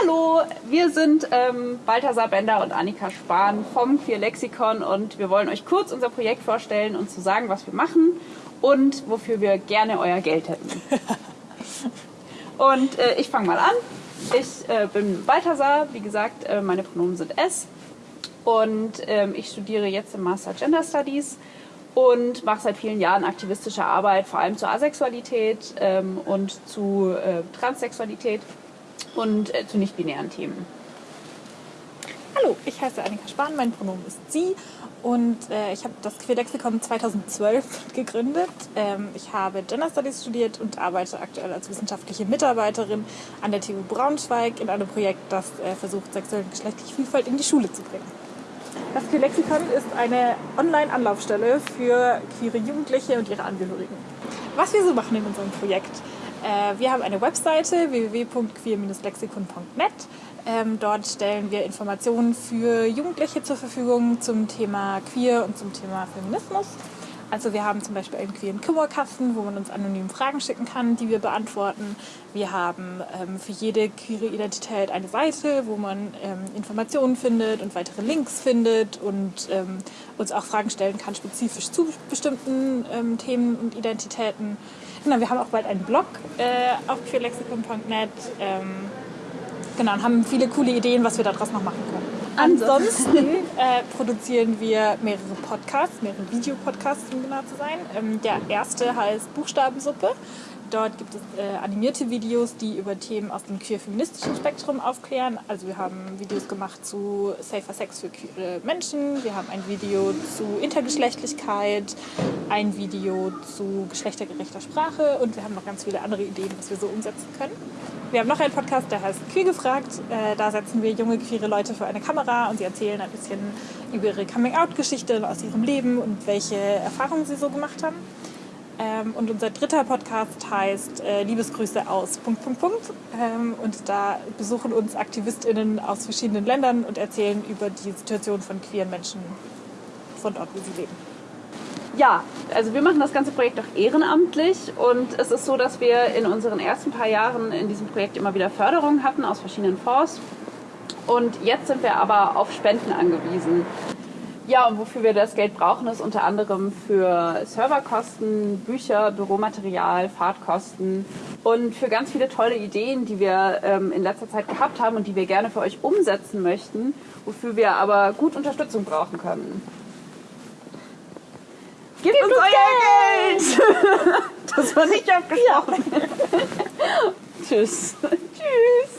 Hallo, wir sind ähm, Balthasar Bender und Annika Spahn vom Queer Lexikon und wir wollen euch kurz unser Projekt vorstellen und zu sagen, was wir machen und wofür wir gerne euer Geld hätten. und äh, ich fange mal an. Ich äh, bin Balthasar, wie gesagt, äh, meine Pronomen sind S und ähm, ich studiere jetzt im Master Gender Studies und mache seit vielen Jahren aktivistische Arbeit, vor allem zur Asexualität ähm, und zu äh, Transsexualität und äh, zu nicht-binären Themen. Hallo, ich heiße Annika Spahn, mein Pronomen ist sie und äh, ich habe das Queerlexikon 2012 gegründet. Ähm, ich habe Gender Studies studiert und arbeite aktuell als wissenschaftliche Mitarbeiterin an der TU Braunschweig in einem Projekt, das äh, versucht, sexuelle und geschlechtliche Vielfalt in die Schule zu bringen. Das Queerlexikon ist eine Online-Anlaufstelle für queere Jugendliche und ihre Angehörigen. Was wir so machen in unserem Projekt. Äh, wir haben eine Webseite www.queer-lexikon.net. Ähm, dort stellen wir Informationen für Jugendliche zur Verfügung zum Thema Queer und zum Thema Feminismus. Also wir haben zum Beispiel einen queeren Kummerkasten, wo man uns anonym Fragen schicken kann, die wir beantworten. Wir haben ähm, für jede queere Identität eine Seite, wo man ähm, Informationen findet und weitere Links findet und ähm, uns auch Fragen stellen kann, spezifisch zu bestimmten ähm, Themen und Identitäten. Genau, wir haben auch bald einen Blog äh, auf queerlexikon.net. Ähm, genau, und haben viele coole Ideen, was wir daraus noch machen können. Ansonsten äh, produzieren wir mehrere Podcasts, mehrere Videopodcasts, um genau zu sein. Ähm, der erste heißt Buchstabensuppe. Dort gibt es äh, animierte Videos, die über Themen aus dem queer-feministischen Spektrum aufklären. Also wir haben Videos gemacht zu Safer Sex für queere Menschen, wir haben ein Video zu Intergeschlechtlichkeit, ein Video zu geschlechtergerechter Sprache und wir haben noch ganz viele andere Ideen, was wir so umsetzen können. Wir haben noch einen Podcast, der heißt Queer gefragt. Äh, da setzen wir junge queere Leute vor eine Kamera und sie erzählen ein bisschen über ihre Coming-out-Geschichte aus ihrem Leben und welche Erfahrungen sie so gemacht haben. Ähm, und unser dritter Podcast heißt äh, Liebesgrüße aus Punkt, Punkt, Punkt. Ähm, und da besuchen uns AktivistInnen aus verschiedenen Ländern und erzählen über die Situation von queeren Menschen von dort, wo sie leben. Ja, also wir machen das ganze Projekt auch ehrenamtlich und es ist so, dass wir in unseren ersten paar Jahren in diesem Projekt immer wieder Förderungen hatten aus verschiedenen Fonds. Und jetzt sind wir aber auf Spenden angewiesen. Ja, und wofür wir das Geld brauchen, ist unter anderem für Serverkosten, Bücher, Büromaterial, Fahrtkosten und für ganz viele tolle Ideen, die wir ähm, in letzter Zeit gehabt haben und die wir gerne für euch umsetzen möchten, wofür wir aber gut Unterstützung brauchen können. Gebt, Gebt uns, uns euer Geld! Geld! das war nicht abgesprochen. Ja. Tschüss. Tschüss.